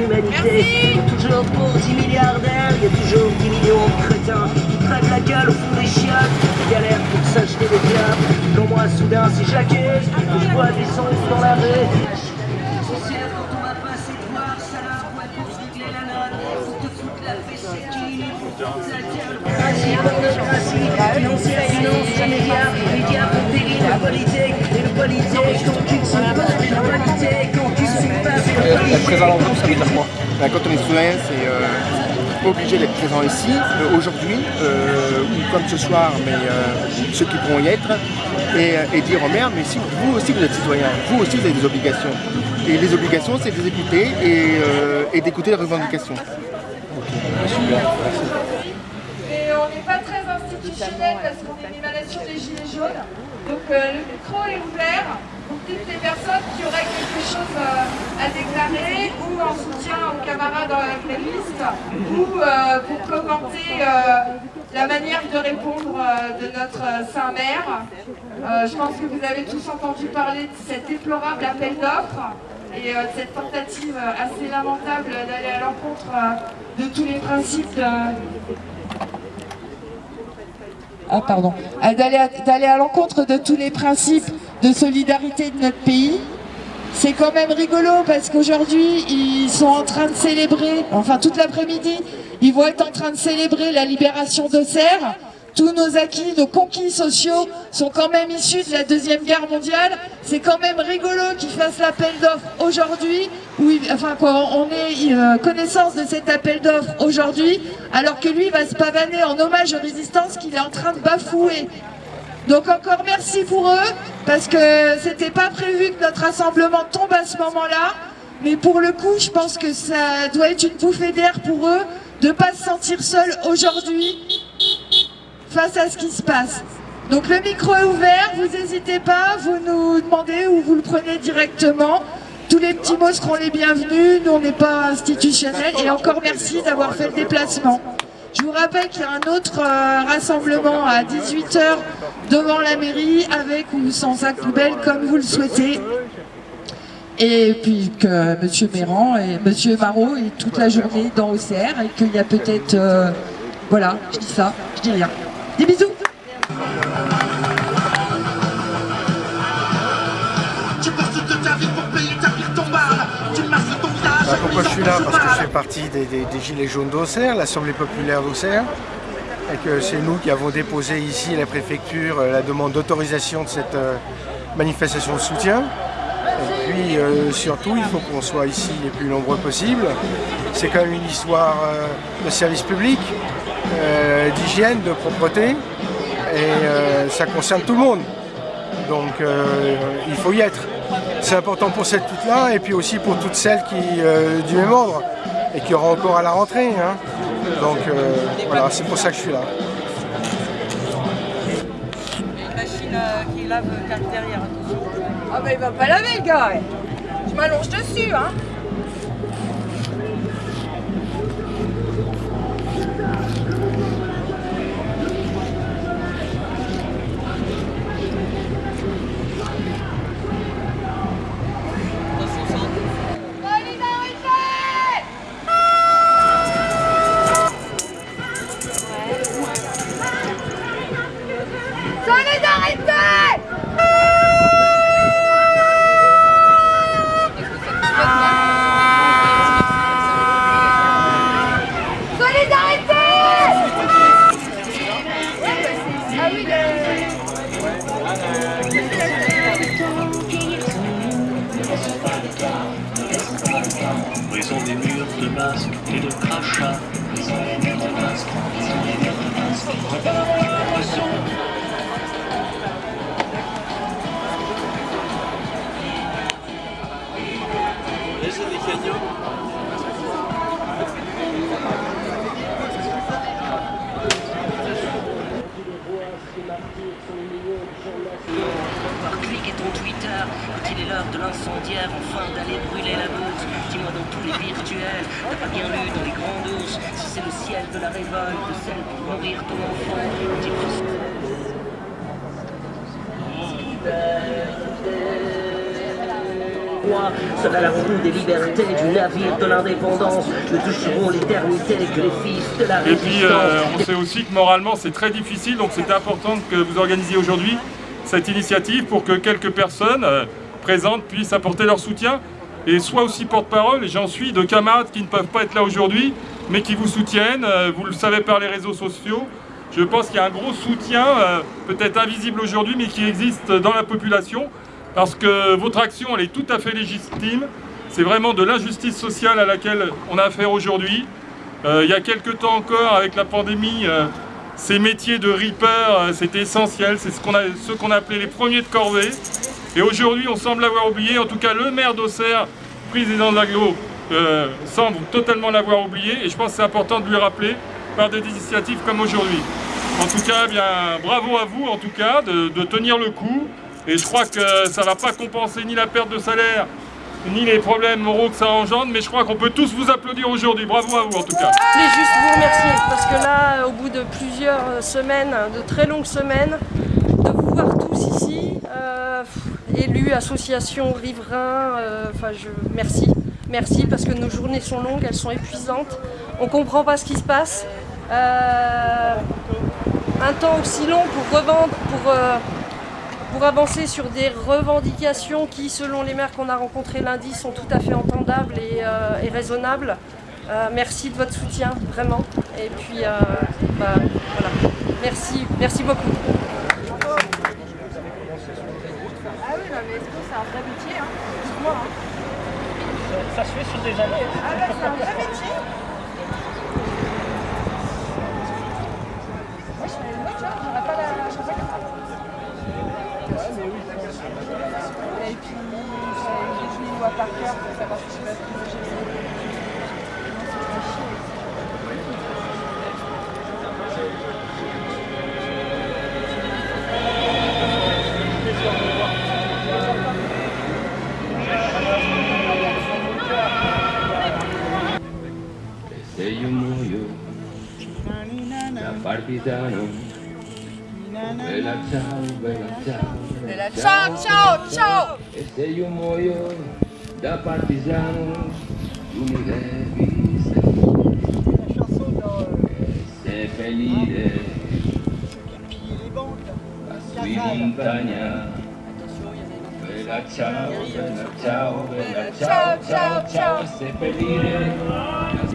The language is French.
l'humanité. Toujours pour 10 milliardaires, il y a toujours 10 millions de crétins qui crèvent la gueule au fond des chiottes, qui galèrent pour s'acheter des clubs. Quand moi, soudain, si j'accuse, je vois des sons dans la rue. Quand on va la l'enveloppe, ça veut dire quoi Ben, Quand on est citoyen, c'est euh, obligé d'être présent ici, euh, aujourd'hui, euh, ou comme ce soir, mais ceux qui pourront y être, et, dire au maire, mais si vous aussi vous êtes citoyen, vous aussi vous avez des obligations. Et les obligations, c'est de les écouter et, d'écouter les revendications. Ok, super, merci. Et on n'est pas très institutionnel parce qu'on est une émanation des Gilets jaunes. Donc le micro est ouvert pour toutes les personnes qui auraient quelque chose euh, à déclarer ou en soutien aux camarades grévistes ou euh, pour commenter euh, la manière de répondre de notre saint maire. Euh, je pense que vous avez tous entendu parler de cet déplorable appel d'offres et de cette tentative assez lamentable d'aller à l'encontre de tous les principes ah, pardon, d'aller à l'encontre de tous les principes de solidarité de notre pays. C'est quand même rigolo parce qu'aujourd'hui, ils sont en train de célébrer, enfin toute l'après-midi, ils vont être en train de célébrer la libération d'Auxerre. Tous nos acquis, nos conquis sociaux sont quand même issus de la Deuxième Guerre mondiale. C'est quand même rigolo qu'ils fassent l'appel d'offres aujourd'hui, enfin qu'on ait euh, connaissance de cet appel d'offres aujourd'hui, alors que lui va se pavaner en hommage aux résistances qu'il est en train de bafouer. Donc encore merci pour eux, parce que c'était pas prévu que notre rassemblement tombe à ce moment-là, mais pour le coup, je pense que ça doit être une bouffée d'air pour eux de pas se sentir seuls aujourd'hui face à ce qui se passe. Donc le micro est ouvert, vous n'hésitez pas, vous nous demandez ou vous le prenez directement. Tous les petits mots seront les bienvenus, nous on n'est pas institutionnels et encore merci d'avoir fait le déplacement. Je vous rappelle qu'il y a un autre euh, rassemblement à 18h devant la mairie avec ou sans sac poubelle comme vous le souhaitez. Et puis que Monsieur Méran et Monsieur Marot est toute la journée dans OCR et qu'il y a peut-être... euh, voilà, je dis ça, je dis rien. Des bisous Bah, pourquoi je suis là Parce que je fais partie des, Gilets jaunes d'Auxerre, l'Assemblée populaire d'Auxerre, et que c'est nous qui avons déposé ici à la préfecture euh, la demande d'autorisation de cette euh, manifestation de soutien. Et puis euh, surtout, il faut qu'on soit ici les plus nombreux possible. C'est quand même une histoire de service public, d'hygiène, de propreté, et ça concerne tout le monde. Donc il faut y être. C'est important pour cette toute-là et puis aussi pour toutes celles qui, euh, du même ordre et qui auront encore à la rentrée. hein. Donc euh, voilà, c'est pour ça que je suis là. une machine euh, qui lave derrière. Ah bah il va pas laver le gars. Je m'allonge dessus hein et de crachats canyons. Par clic et ton Twitter, quand il est l'heure de enfin d'aller brûler la meute. Dis-moi dans tous les virtuels, t'as pas bien lu dans les grandes ours, si c'est le ciel de la révolte, celle pour mourir ton enfant. Serait la roue des libertés du navire de l'indépendance. Nous toucherons l'éternité que les fils de la Et puis, résistance. euh, on sait aussi que moralement, c'est très difficile, donc c'est important que vous organisiez aujourd'hui cette initiative pour que quelques personnes euh, présentes puissent apporter leur soutien et soient aussi porte-parole, et j'en suis, de camarades qui ne peuvent pas être là aujourd'hui, mais qui vous soutiennent, euh, vous le savez par les réseaux sociaux. Je pense qu'il y a un gros soutien, euh, peut-être invisible aujourd'hui, mais qui existe dans la population, parce que votre action, elle est tout à fait légitime. C'est vraiment de l'injustice sociale à laquelle on a affaire aujourd'hui. Euh, il y a quelques temps encore, avec la pandémie, ces métiers de reaper, euh, c'était essentiel. C'est ce qu'on appelait les premiers de corvée. Et aujourd'hui, on semble l'avoir oublié. En tout cas, le maire d'Auxerre, président de l'aglo, euh, semble totalement l'avoir oublié. Et je pense que c'est important de lui rappeler par des initiatives comme aujourd'hui. En tout cas, eh bien, bravo à vous, en tout cas, de, de tenir le coup. Et je crois que ça ne va pas compenser ni la perte de salaire, ni les problèmes moraux que ça engendre, mais je crois qu'on peut tous vous applaudir aujourd'hui. Bravo à vous, en tout cas. Je voulais juste vous remercier parce que là, au bout de plusieurs semaines, de très longues semaines, de vous voir tous ici, euh, élus, associations, riverains, euh, enfin, je merci, merci parce que nos journées sont longues, elles sont épuisantes, on comprend pas ce qui se passe. Euh, un temps aussi long pour revendre, pour euh, pour avancer sur des revendications qui, selon les maires qu'on a rencontrés lundi, sont tout à fait entendables et, euh, et raisonnables. Euh, merci de votre soutien, vraiment. Et puis, euh, bah, voilà. Merci, merci beaucoup. Ah oui, non, mais est-ce que c'est un vrai métier hein? Dites-moi. Hein. Ça se fait sur des années. Ah bah, c'est un vrai métier. Par cœur pour savoir si je da partigiano Bella ciao, bella ciao Bella ciao, ciao, ciao E se io muoio da partigiano Tu mi devi seppellire Sui montagna. Bella ciao, bella ciao, bella ciao, ciao, ciao. Seppellire